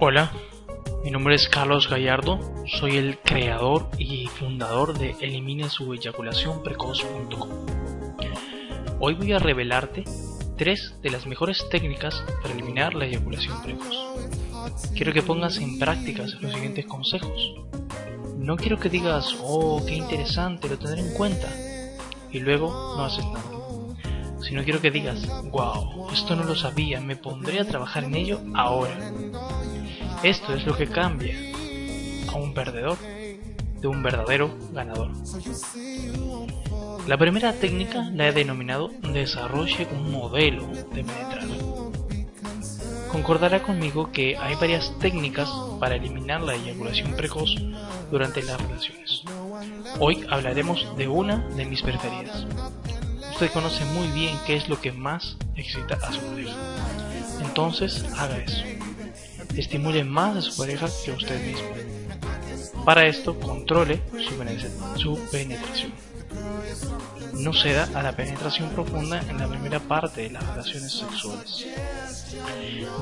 Hola, mi nombre es Carlos Gallardo, soy el creador y fundador de eliminesueyaculacionprecoz.com. Hoy voy a revelarte tres de las mejores técnicas para eliminar la eyaculación precoz. Quiero que pongas en práctica los siguientes consejos. No quiero que digas, oh, qué interesante, lo tendré en cuenta, y luego no haces nada. Sino quiero que digas, wow, esto no lo sabía, me pondré a trabajar en ello ahora. Esto es lo que cambia a un perdedor de un verdadero ganador. La primera técnica la he denominado desarrolle un modelo de penetrar. Concordará conmigo que hay varias técnicas para eliminar la eyaculación precoz durante las relaciones. Hoy hablaremos de una de mis preferidas. Usted conoce muy bien qué es lo que más excita a su pareja. Entonces haga eso estimule más a su pareja que a usted mismo. Para esto, controle su, penetración. No ceda a la penetración profunda en la primera parte de las relaciones sexuales.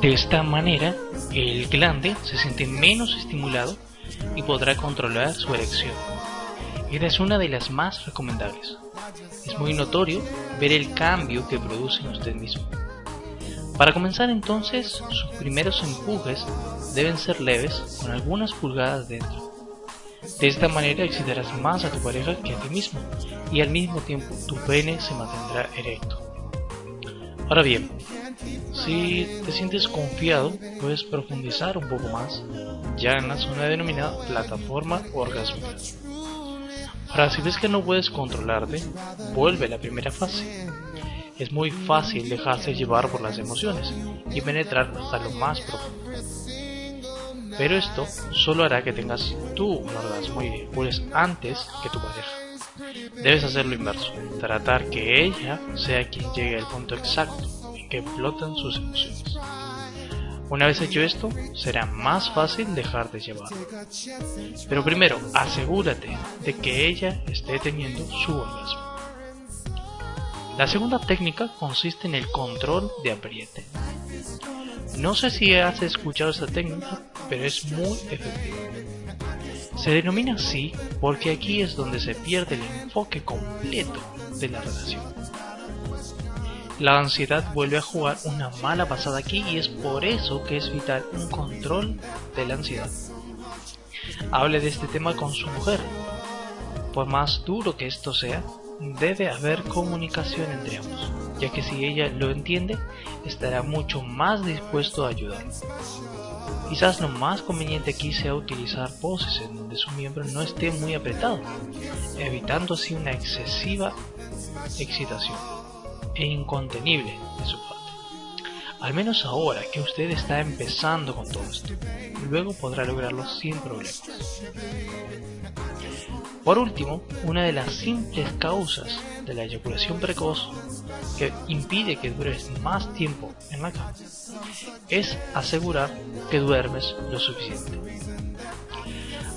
De esta manera, el glande se siente menos estimulado y podrá controlar su erección. Esta es una de las más recomendables. Es muy notorio ver el cambio que produce en usted mismo. Para comenzar entonces, sus primeros empujes deben ser leves con algunas pulgadas dentro. De esta manera excitarás más a tu pareja que a ti mismo y al mismo tiempo tu pene se mantendrá erecto. Ahora bien, si te sientes confiado, puedes profundizar un poco más ya en la zona denominada plataforma orgásmica. Ahora, si ves que no puedes controlarte, vuelve a la primera fase es muy fácil dejarse llevar por las emociones y penetrar hasta lo más profundo. Pero esto solo hará que tengas tú un orgasmo y pues antes que tu pareja. Debes hacerlo inverso, tratar que ella sea quien llegue al punto exacto en que explotan sus emociones. Una vez hecho esto, será más fácil dejar de llevar. Pero primero, asegúrate de que ella esté teniendo su orgasmo. La segunda técnica consiste en el control de apriete. No sé si has escuchado esta técnica, pero es muy efectiva. Se denomina así porque aquí es donde se pierde el enfoque completo de la relación. La ansiedad vuelve a jugar una mala pasada aquí y es por eso que es vital un control de la ansiedad. Hable de este tema con su mujer. Por más duro que esto sea, debe haber comunicación entre ambos, ya que si ella lo entiende, estará mucho más dispuesto a ayudar. Quizás lo más conveniente aquí sea utilizar poses en donde su miembro no esté muy apretado, evitando así una excesiva excitación e incontenible de su parte. Al menos ahora que usted está empezando con todo esto, luego podrá lograrlo sin problemas. Por último, una de las simples causas de la eyaculación precoz que impide que dures más tiempo en la cama es asegurar que duermes lo suficiente.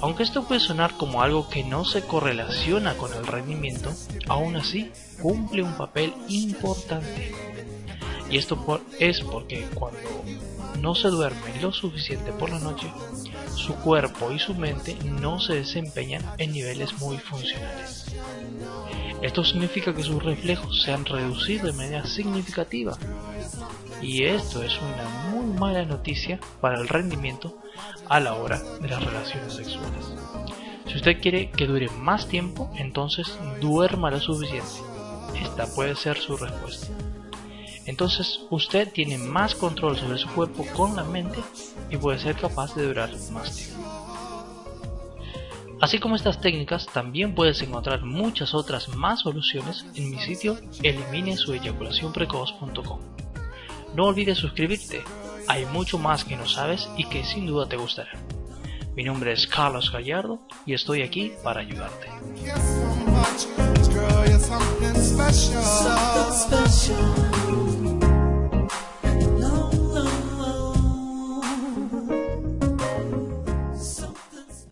Aunque esto puede sonar como algo que no se correlaciona con el rendimiento, aún así cumple un papel importante. Y esto es porque cuando no se duerme lo suficiente por la noche, su cuerpo y su mente no se desempeñan en niveles muy funcionales. Esto significa que sus reflejos se han reducido de manera significativa y esto es una muy mala noticia para el rendimiento a la hora de las relaciones sexuales. Si usted quiere que dure más tiempo, entonces duerma lo suficiente. Esta puede ser su respuesta. Entonces usted tiene más control sobre su cuerpo con la mente y puede ser capaz de durar más tiempo. Así como estas técnicas, también puedes encontrar muchas otras más soluciones en mi sitio eliminesueyaculacionprecoz.com. No olvides suscribirte, hay mucho más que no sabes y que sin duda te gustará. Mi nombre es Carlos Gallardo y estoy aquí para ayudarte.